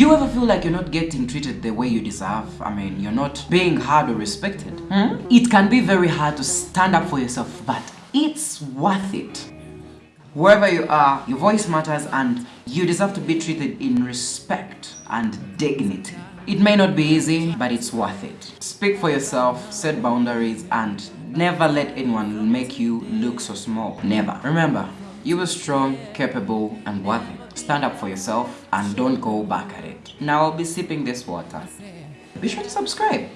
Do you ever feel like you're not getting treated the way you deserve? I mean, you're not being heard or respected? Hmm? It can be very hard to stand up for yourself, but it's worth it. Wherever you are, your voice matters and you deserve to be treated in respect and dignity. It may not be easy, but it's worth it. Speak for yourself, set boundaries, and never let anyone make you look so small. Never. Remember, you are strong, capable, and worthy. Stand up for yourself and don't go back at it. Now I'll be sipping this water. Be sure to subscribe.